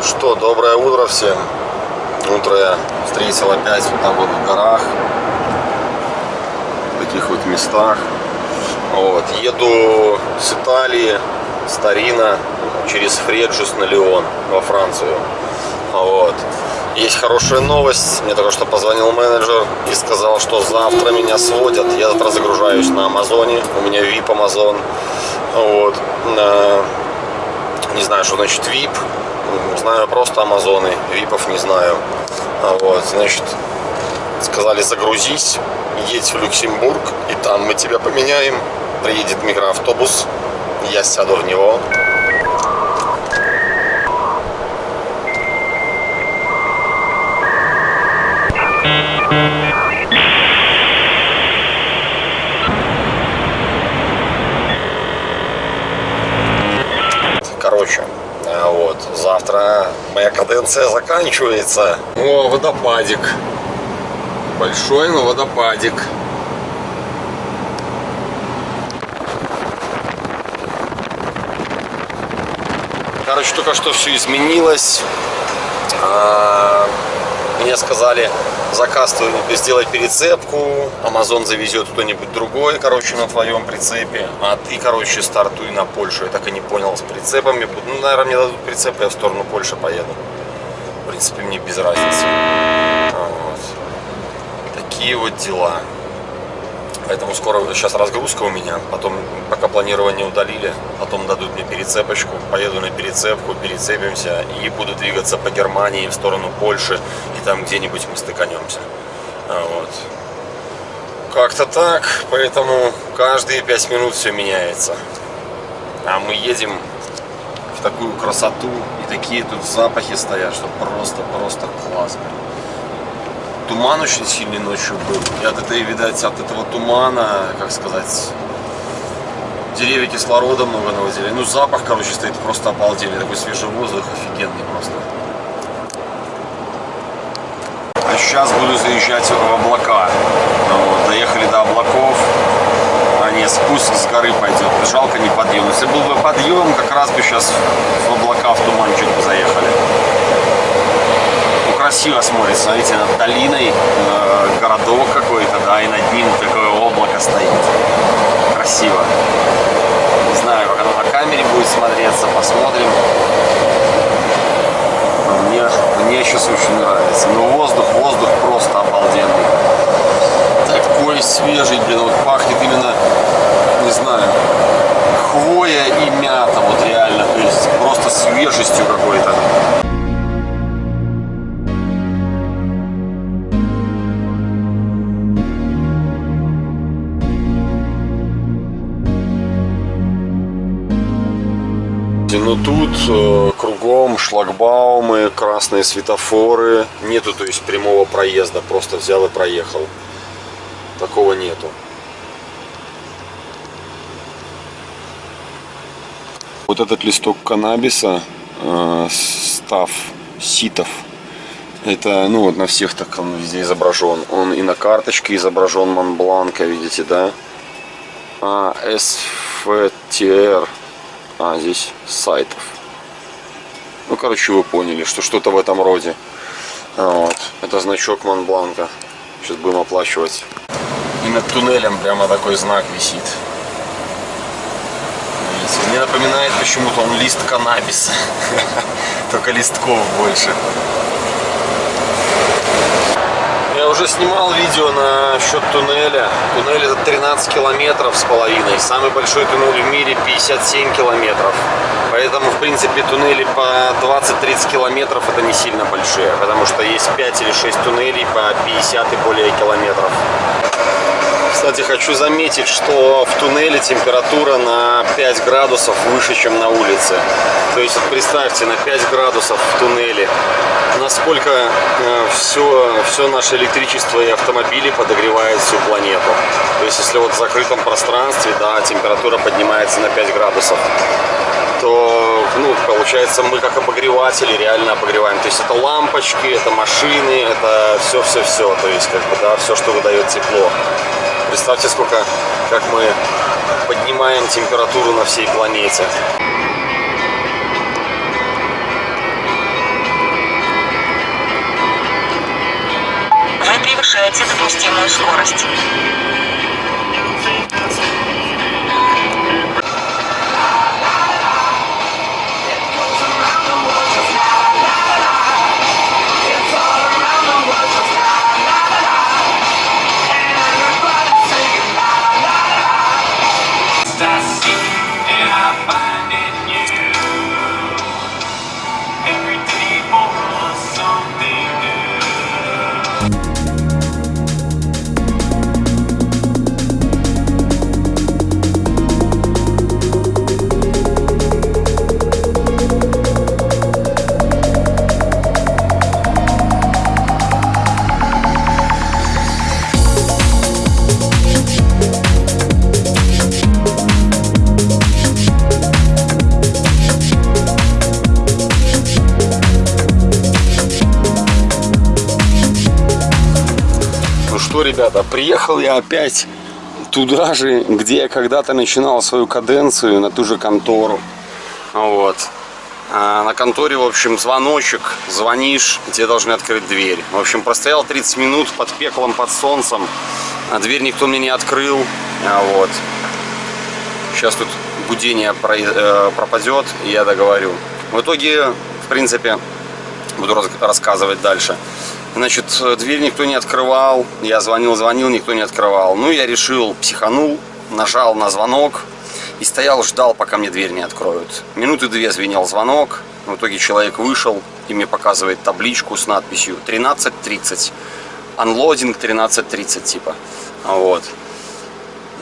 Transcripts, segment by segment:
Ну что, доброе утро всем. Утро я встретил опять вот так вот в горах. В таких вот местах. Вот. Еду с Италии, с Тарина, через Фреджус на Леон во Францию. Вот. Есть хорошая новость. Мне только что позвонил менеджер и сказал, что завтра меня сводят. Я завтра загружаюсь на Амазоне. У меня VIP Амазон. Вот. Не знаю, что значит VIP. Знаю просто Амазоны. Випов не знаю. Вот. Значит, сказали загрузись, едь в Люксембург, и там мы тебя поменяем. Приедет микроавтобус, я сяду в него. Короче, а вот, завтра каденция заканчивается. О, водопадик. Большой, но водопадик. Короче, только что все изменилось. А, мне сказали, заказ сделать перецепку, Amazon завезет кто-нибудь другой, короче, на твоем прицепе, а ты, короче, стартуй на Польшу. Я так и не понял с прицепами. Ну, наверное, мне дадут прицеп, я в сторону Польши поеду. Принципе, мне без разницы. Вот. Такие вот дела. Поэтому скоро сейчас разгрузка у меня. Потом, пока планирование удалили, потом дадут мне перецепочку. Поеду на перецепку, перецепимся и буду двигаться по Германии в сторону Польши. И там где-нибудь мы стыканемся. Вот. Как-то так. Поэтому каждые пять минут все меняется. А мы едем такую красоту. И такие тут запахи стоят, что просто-просто классно туман очень сильный ночью был. И от этой, видать, от этого тумана, как сказать, деревья кислорода много наводили. Ну, запах, короче, стоит просто обалденный. Такой свежий воздух, офигенный просто. А сейчас буду заезжать в облака. Вот, доехали до облаков. Не, спуск с горы пойдет. Жалко не подъем. Если был бы подъем, как раз бы сейчас в облака, в туманчик бы заехали красиво смотрится. Смотрите, над долиной э, городок какой-то, да, и над ним такое облако стоит. Красиво. Не знаю, как оно на камере будет смотреться, посмотрим. Красные светофоры. Нету, то есть, прямого проезда. Просто взял и проехал. Такого нету. Вот этот листок каннабиса, э, став ситов, это, ну вот на всех так он везде изображен. Он и на карточке изображен Монбланка, видите, да? А, СФТР а, здесь сайтов. Ну, короче, вы поняли, что что-то в этом роде. Вот. Это значок Монбланка. Сейчас будем оплачивать. И над туннелем прямо такой знак висит. Видите? Мне напоминает почему-то он лист каннабиса. Только листков больше. Уже снимал видео на счет туннеля. Туннель это 13 километров с половиной. Самый большой туннель в мире 57 километров. Поэтому, в принципе, туннели по 20-30 километров это не сильно большие. Потому что есть 5 или 6 туннелей по 50 и более километров. Кстати, хочу заметить, что в туннеле температура на 5 градусов выше, чем на улице. То есть, представьте, на 5 градусов в туннеле. Насколько э, все, все наше электричество и автомобили подогревают всю планету. То есть, если вот в закрытом пространстве, да, температура поднимается на 5 градусов, то, ну, получается, мы как обогреватели реально обогреваем. То есть это лампочки, это машины, это все-все-все. То есть, как бы, да, все, что выдает тепло. Представьте, сколько, как мы поднимаем температуру на всей планете. Вы превышаете допустимую скорость. Ребята, приехал я опять туда же, где я когда-то начинал свою каденцию, на ту же контору. Вот. А на конторе, в общем, звоночек, звонишь, тебе должны открыть дверь. В общем, простоял 30 минут под пеклом, под солнцем, а дверь никто мне не открыл. А вот. Сейчас тут гудение про- э, пропадет, и я договорю. В итоге, в принципе, буду рас- рассказывать дальше. Значит, э, дверь никто не открывал. Я звонил, звонил, никто не открывал. Ну, я решил, психанул, нажал на звонок и стоял, ждал, пока мне дверь не откроют. Минуты две звенел звонок. В итоге человек вышел и мне показывает табличку с надписью 13.30. Unloading 13.30 типа. Вот.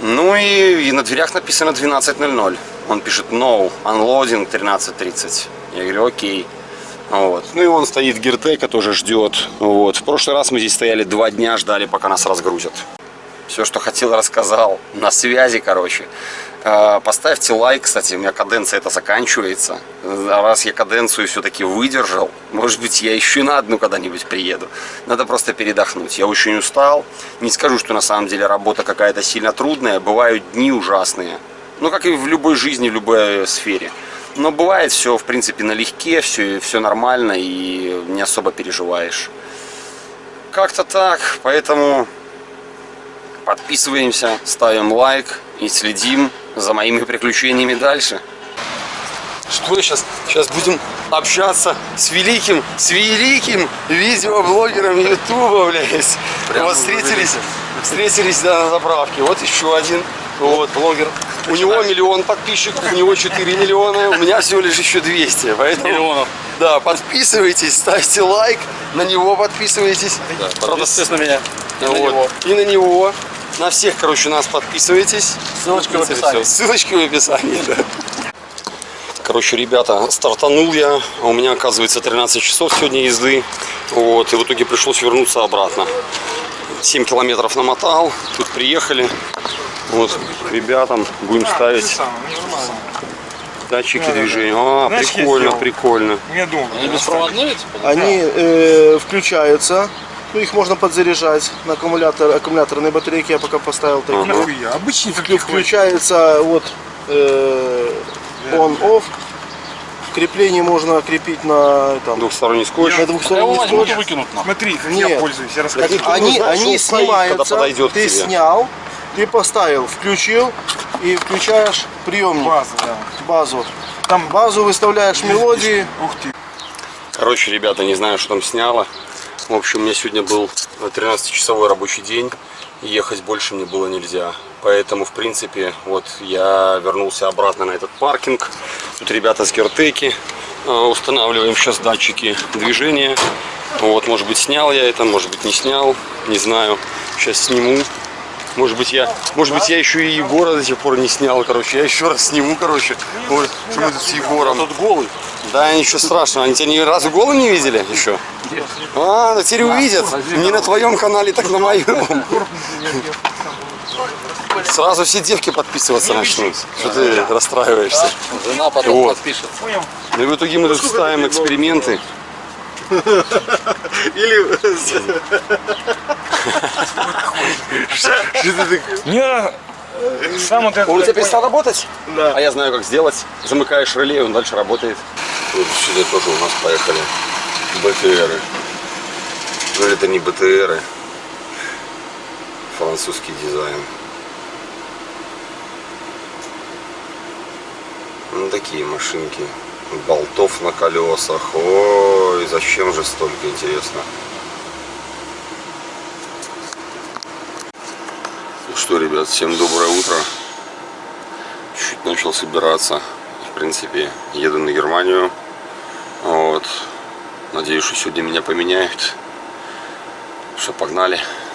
Ну и, и на дверях написано 12.00. Он пишет no, unloading 13.30. Я говорю, окей. Вот. Ну и он стоит Гертека тоже ждет. Вот. В прошлый раз мы здесь стояли два дня, ждали, пока нас разгрузят. Все, что хотел, рассказал. На связи, короче. Э, Поставьте лайк, кстати, у меня каденция это заканчивается. А Раз я каденцию все-таки выдержал, может быть, я еще на одну когда-нибудь приеду. Надо просто передохнуть. Я очень устал. Не скажу, что на самом деле работа какая-то сильно трудная. Бывают дни ужасные. Ну, как и в любой жизни, в любой сфере. Но бывает все, в принципе, налегке, все, все нормально и не особо переживаешь. Как-то так, поэтому подписываемся, ставим лайк и следим за моими приключениями дальше. Что сейчас? Сейчас будем общаться с великим, с великим видеоблогером Ютуба, блядь. вот встретились, встретились да, на заправке. Вот еще один вот, блогер. У него миллион подписчиков, у него 4 миллиона, у меня всего лишь еще 200. Поэтому, Миллионов. Да, подписывайтесь, ставьте лайк, на него подписывайтесь. Правда, Подписывайтесь на меня. И на вот. него. И на него. На всех, короче, нас подписывайтесь. Ссылочка в описании. Ссылочки в описании, да. Короче, ребята, стартанул я, у меня, оказывается, 13 часов сегодня езды. Вот, и в итоге пришлось вернуться обратно. 7 километров намотал, тут приехали. Вот, ребятам будем ставить датчики движения. А, Знаешь, прикольно, прикольно. Они беспроводные? типа? Они э, включаются, ну их можно подзаряжать на аккумулятор, аккумуляторные батарейки я пока поставил такие. Обычный таких Включается вот э, on-off. Крепление можно крепить на там, Двухсторонний скотч. на Я его двухсторонний и скотч. выкинут. Смотри, как Нет. я пользуюсь, я не Они, они стоит, снимаются, когда ты тебе. снял, ты поставил, включил и включаешь приемник, База, да. базу. Там Базу выставляешь мелодии, Ух ты. Короче, ребята, не знаю, что там сняло. В общем, у меня сегодня был 13-часовой рабочий день. и Ехать больше мне было нельзя. Поэтому, в принципе, вот я вернулся обратно на этот паркинг. Тут ребята с Гертеки. э, Устанавливаем сейчас датчики движения. Вот, может быть, снял я это, может быть, не снял. Не знаю. Сейчас сниму. Может быть, я, может быть, я еще и Егора до сих пор не снял, короче. Я еще раз сниму, короче. Вот, что мы тут с Егором. Тут голый. Да, ничего страшного. Они тебя ни разу голым не видели еще? А, теперь увидят. Не на твоем канале, так на моем. Сразу все девки подписываться начнут. Что ты расстраиваешься? Жена потом Вот. подпишет. Ну и в итоге мы тут ставим эксперименты. или Не, сам вот это Он у тебя перестал работать? Да. А я знаю, как сделать. Замыкаешь реле, и он дальше работает. Вот сюда тоже у нас поехали БТРы. Но это не БТРы. Французский дизайн. Ну, такие машинки. Болтов на колесах. Ой, зачем же столько интересно? Ну что, ребят, всем доброе утро. Чуть начал собираться. В принципе, еду на Германию. Вот. Надеюсь, что сегодня меня поменяют. Что, погнали. Ну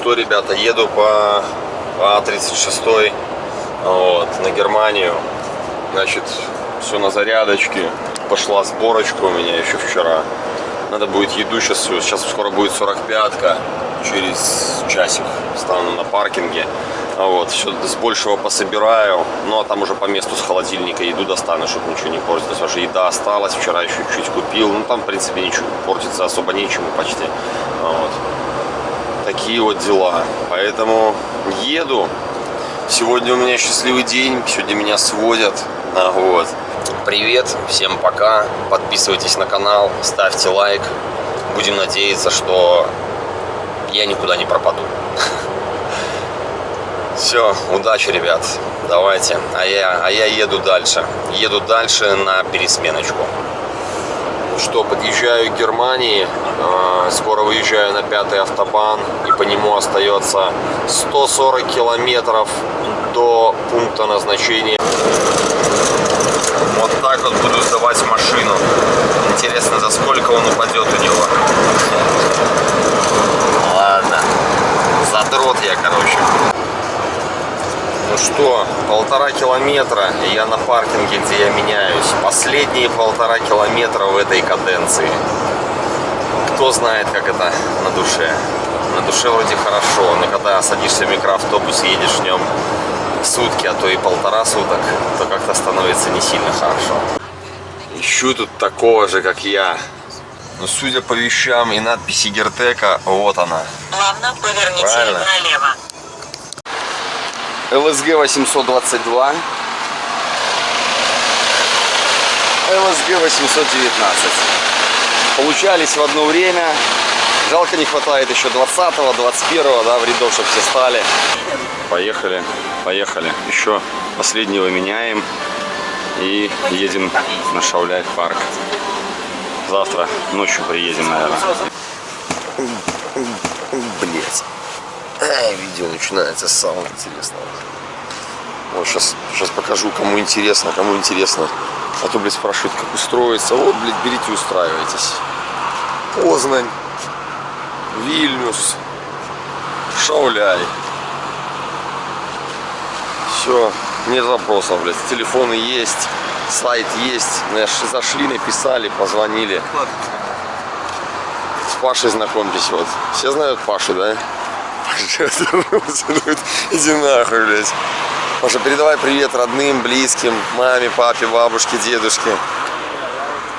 что, ребята, еду по, по 36 вот, на Германию. Значит, все на зарядочке. Пошла сборочка у меня еще вчера. Надо будет еду сейчас. Сейчас скоро будет 45-ка. Через часик стану на паркинге. Вот, все с большего пособираю. Ну, а там уже по месту с холодильника еду достану, чтобы ничего не портилось. Потому что еда осталась. Вчера еще чуть купил. Ну, там, в принципе, ничего портится особо нечему почти. Вот. Такие вот дела. Поэтому еду. Сегодня у меня счастливый день. Сегодня меня сводят. А, вот. Привет, всем пока. Подписывайтесь на канал, ставьте лайк. Будем надеяться, что я никуда не пропаду. Все, удачи, ребят. Давайте. А я, а я еду дальше. Еду дальше на пересменочку. Что, подъезжаю к Германии. э, Скоро выезжаю на пятый автобан. И по нему остается 140 километров до пункта назначения. Вот так вот буду сдавать машину. Интересно, за сколько он упадет у него. Ладно. Задрот я, короче. Ну что, полтора километра, и я на паркинге, где я меняюсь. Последние полтора километра в этой каденции. Кто знает, как это на душе. На душе вроде хорошо, но когда садишься в микроавтобус и едешь в нем сутки, а то и полтора суток, то как-то становится не сильно хорошо. Ищу тут такого же, как я. Но судя по вещам и надписи Гертека, вот она. Плавно поверните Правильно. налево. ЛСГ 822. ЛСГ 819. Получались в одно время. Жалко не хватает еще 20-го, 21-го, да, в рядок, чтобы все стали. Поехали, поехали. Еще последнего меняем и едем на Шауляй парк. Завтра ночью приедем, наверное. Блять. Ай, видео начинается с самого интересного. Вот сейчас, сейчас покажу, кому интересно, кому интересно. А то, блядь, спрашивают, как устроиться. Вот, блядь, берите, устраивайтесь. Познань, Вильнюс, Шауляй. Все, нет вопросов, блядь. Телефоны есть, сайт есть. Зашли, написали, позвонили. С Пашей знакомьтесь, вот. Все знают Пашу, да? Иди нахуй, блядь. Паша, передавай привет родным, близким, маме, папе, бабушке, дедушке.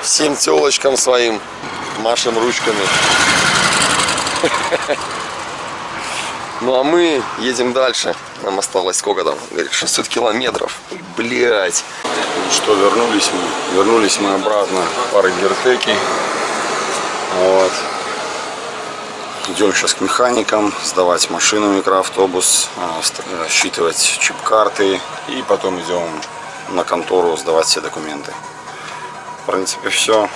Всем телочкам своим. Машем ручками. Ну а мы едем дальше. Нам осталось сколько там? Говорит, 600 километров. Блять. Что, вернулись мы. Вернулись мы обратно. Пары гертеки. Вот. Идем сейчас к механикам, сдавать машину, микроавтобус, а, считывать чип-карты и потом идем на контору сдавать все документы. В принципе, все.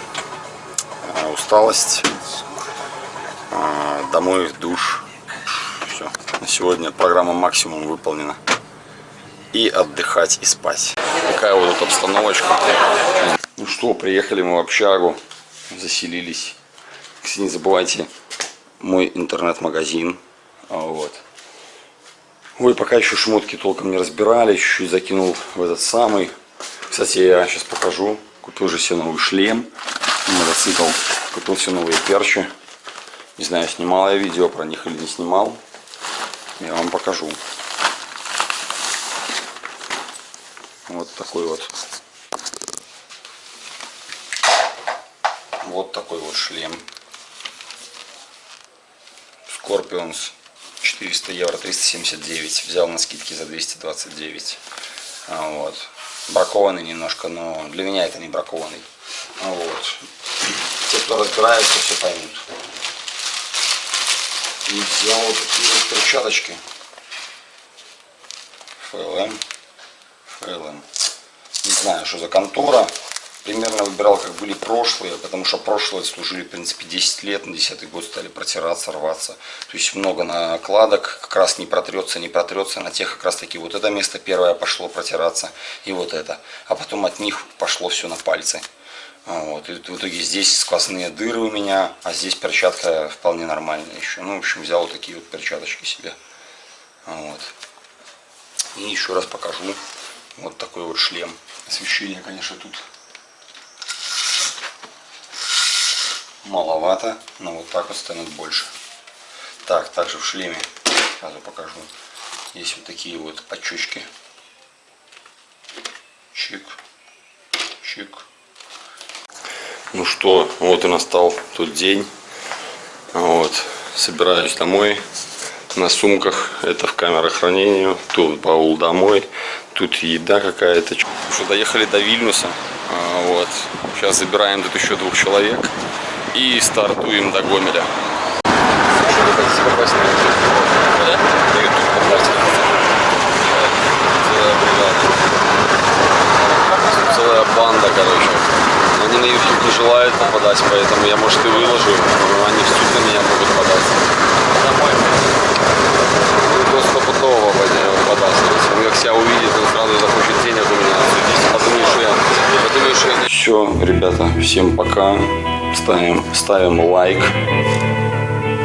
Усталость. А, Домой, душ. Все. На сегодня программа максимум выполнена. И отдыхать, и спать. Такая вот обстановочка. Ну что, приехали мы в общагу, заселились. Не забывайте, мой интернет-магазин. А, Вот. Ой, пока еще шмотки толком не разбирали, чуть-чуть закинул в этот самый. Кстати, я сейчас покажу. Купил же себе новый шлем, мотоцикл. Купил себе новые перчи. Не знаю, снимал я видео про них или не снимал. Я вам покажу. Вот такой вот. Вот такой вот шлем. Scorpions 400 евро 379 взял на скидке за 229 А, вот бракованный немножко но для меня это не бракованный А, вот те кто разбирается все поймут И взял вот такие вот перчаточки. ФЛМ. ФЛМ. Не знаю, что за контора. Примерно выбирал, как были прошлые, потому что прошлые служили, в принципе, 10 лет, на 10 год стали протираться, рваться. То есть много накладок, как раз не протрется, не протрется. На тех как раз таки вот это место первое пошло протираться, и вот это. А потом от них пошло все на пальцы. А Вот. И в итоге здесь сквозные дыры у меня, а здесь перчатка вполне нормальная еще. Ну, в общем, взял вот такие вот перчаточки себе. А Вот. И еще раз покажу. Вот такой вот шлем. Освещение, конечно, тут маловато, но вот так вот станет больше. Так, также в шлеме, сразу покажу, есть вот такие вот подчечки. Чик, чик. Ну что, вот и настал тот день. Вот, собираюсь домой. На сумках это в камерах хранения. Тут баул домой. Тут еда какая-то. Что доехали до Вильнюса. А, Вот. Сейчас забираем тут еще двух человек. И стартуем до Гомеля. Целая банда, короче. Они на YouTube не желают попадать, поэтому я, может, и выложу. Но они в суд на меня могут подать. Ну, то стопудово подаст. Он как себя увидит, он сразу захочет денег у меня. Подумаешь, я... Подумаешь, я... Все, ребята, всем пока. Ставим, ставим лайк.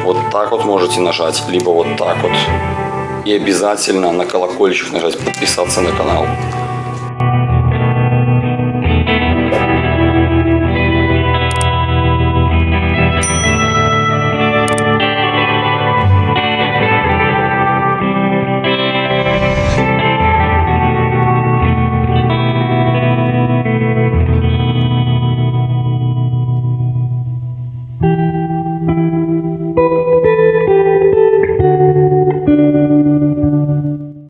Вот так вот можете нажать, либо вот так вот. И обязательно на колокольчик нажать, подписаться на канал.